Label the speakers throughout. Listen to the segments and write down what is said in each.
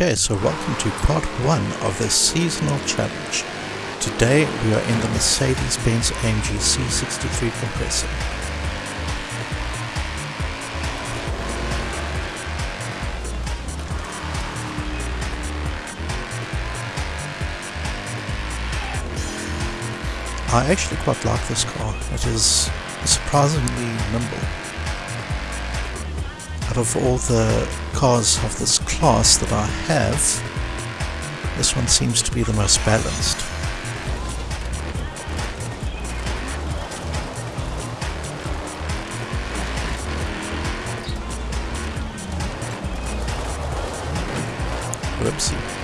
Speaker 1: Okay, so welcome to part one of the seasonal challenge. Today we are in the Mercedes-Benz AMG C63 compressor. I actually quite like this car. It is surprisingly nimble. Of all the cars of this class that I have, this one seems to be the most balanced. Whoopsie.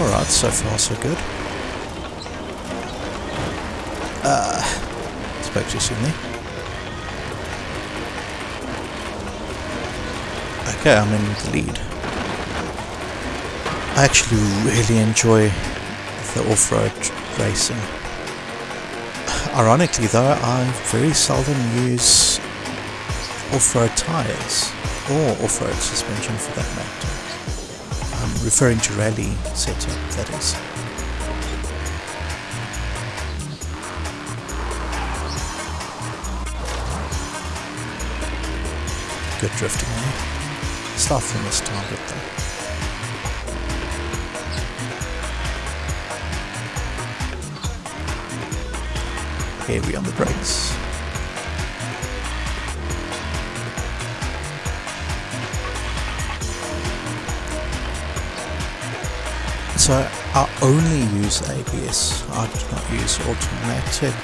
Speaker 1: Alright, so far so good. Uh, spoke too soon there. Okay, I'm in the lead. I actually really enjoy the off-road racing. Ironically though, I very seldom use off-road tyres, or off-road suspension for that matter. I'm referring to rally setup, that is. Good drifting eh? there. From this target though. Heavy on the brakes. So I only use ABS. I do not use automatic.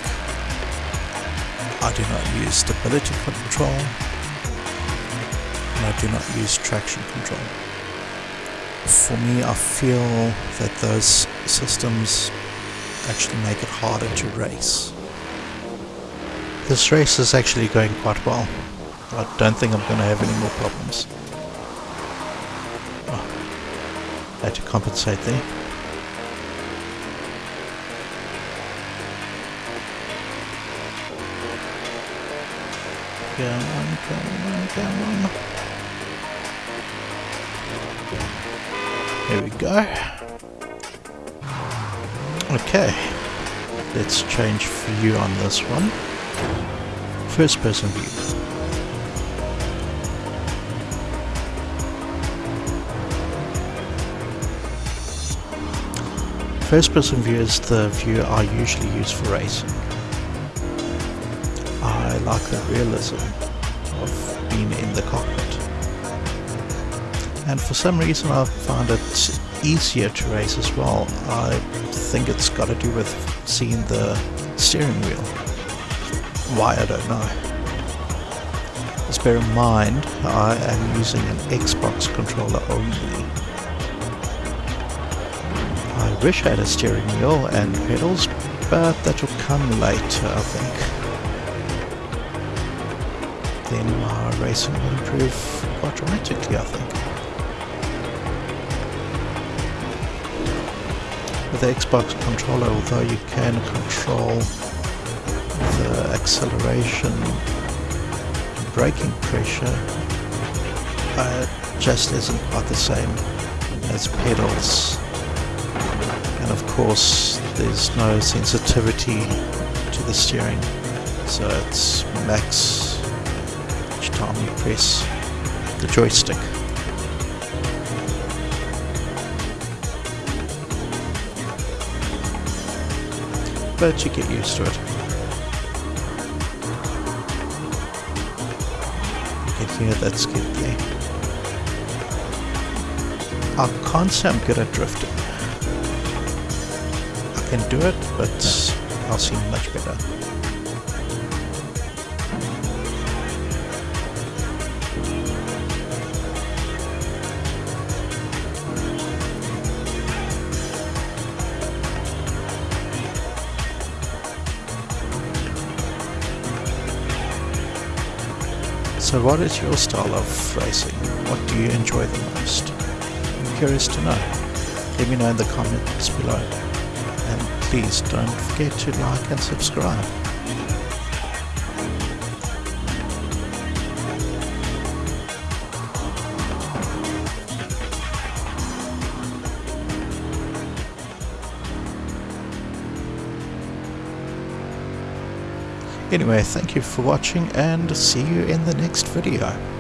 Speaker 1: I do not use stability control. And I do not use traction control. For me, I feel that those systems actually make it harder to race. This race is actually going quite well. I don't think I'm going to have any more problems. Had to compensate there. Come on, on, on. Here we go. Okay, let's change view on this one. First person view. First person view is the view I usually use for racing. I like the realism of being in the cockpit. And for some reason I find it easier to race as well. I think it's got to do with seeing the steering wheel. Why I don't know. Just bear in mind I am using an Xbox controller only. Wish I had a steering wheel and pedals, but that will come later I think then my racing will improve quite dramatically, I think. With the Xbox controller, although you can control the acceleration and braking pressure, uh, it just isn't quite the same as pedals. Course, there's no sensitivity to the steering, so it's max each time you press the joystick. But you get used to it. You can hear that skid there. I can't say I'm good at drifting. Can do it, but I'll seem much better. So what is your style of racing? What do you enjoy the most? I'm curious to know. let me know in the comments below. Please don't forget to like and subscribe. Anyway, thank you for watching and see you in the next video.